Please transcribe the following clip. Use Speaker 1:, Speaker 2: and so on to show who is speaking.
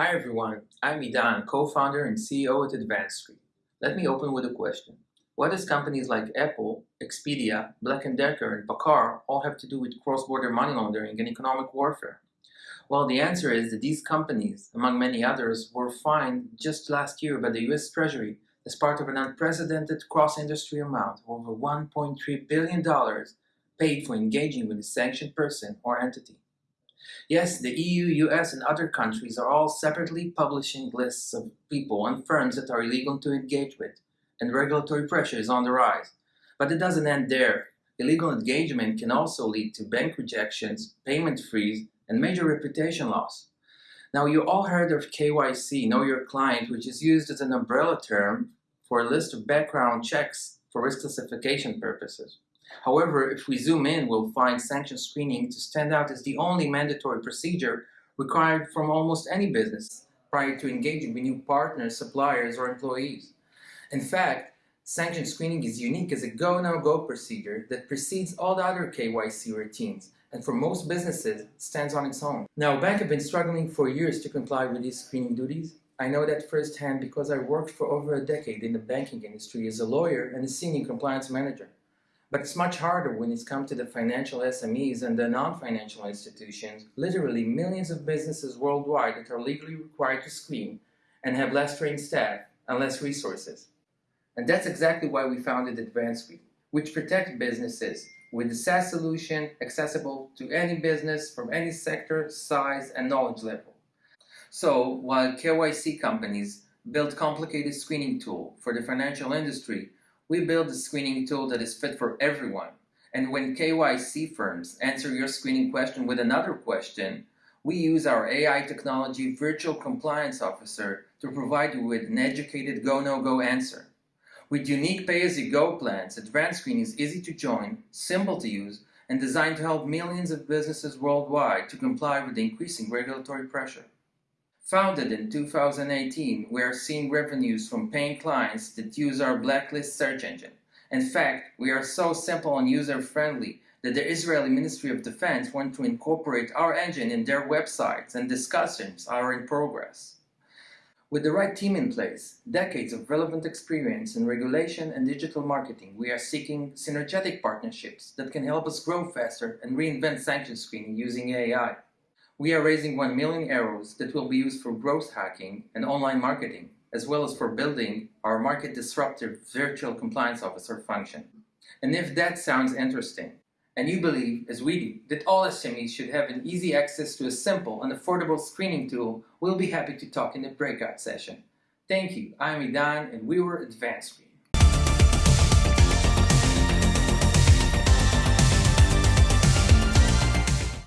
Speaker 1: Hi everyone, I'm Idan, co-founder and CEO at AdvancedScreen. Let me open with a question. What does companies like Apple, Expedia, Black & Decker, and PACCAR all have to do with cross-border money laundering and economic warfare? Well, the answer is that these companies, among many others, were fined just last year by the US Treasury as part of an unprecedented cross-industry amount of over $1.3 billion paid for engaging with a sanctioned person or entity. Yes, the EU, US, and other countries are all separately publishing lists of people and firms that are illegal to engage with, and regulatory pressure is on the rise. But it doesn't end there. Illegal engagement can also lead to bank rejections, payment freeze, and major reputation loss. Now, you all heard of KYC, Know Your Client, which is used as an umbrella term for a list of background checks for risk classification purposes. However, if we zoom in, we'll find sanction screening to stand out as the only mandatory procedure required from almost any business prior to engaging with new partners, suppliers, or employees. In fact, sanction screening is unique as a go-no-go -go procedure that precedes all the other KYC routines and for most businesses stands on its own. Now, banks have been struggling for years to comply with these screening duties. I know that firsthand because I worked for over a decade in the banking industry as a lawyer and a senior compliance manager. But it's much harder when it's come to the financial SMEs and the non-financial institutions, literally millions of businesses worldwide that are legally required to screen and have less trained staff and less resources. And that's exactly why we founded AdvancedScreen, which protects businesses with a SaaS solution accessible to any business from any sector, size, and knowledge level. So while KYC companies build complicated screening tool for the financial industry, we build a screening tool that is fit for everyone. And when KYC firms answer your screening question with another question, we use our AI technology virtual compliance officer to provide you with an educated go-no-go -no -go answer. With unique pay-as-you-go plans, AdvancedScreen is easy to join, simple to use, and designed to help millions of businesses worldwide to comply with the increasing regulatory pressure. Founded in 2018, we are seeing revenues from paying clients that use our blacklist search engine. In fact, we are so simple and user-friendly that the Israeli Ministry of Defense want to incorporate our engine in their websites and discussions are in progress. With the right team in place, decades of relevant experience in regulation and digital marketing, we are seeking synergetic partnerships that can help us grow faster and reinvent sanction screening using AI. We are raising 1 million euros that will be used for growth hacking and online marketing, as well as for building our market disruptive virtual compliance officer function. And if that sounds interesting, and you believe, as we do, that all SMEs should have an easy access to a simple and affordable screening tool, we'll be happy to talk in the breakout session. Thank you, I'm Idan, and we were AdvancedScreen.